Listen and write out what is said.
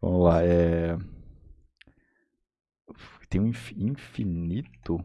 Vamos lá, é. Tem um infinito?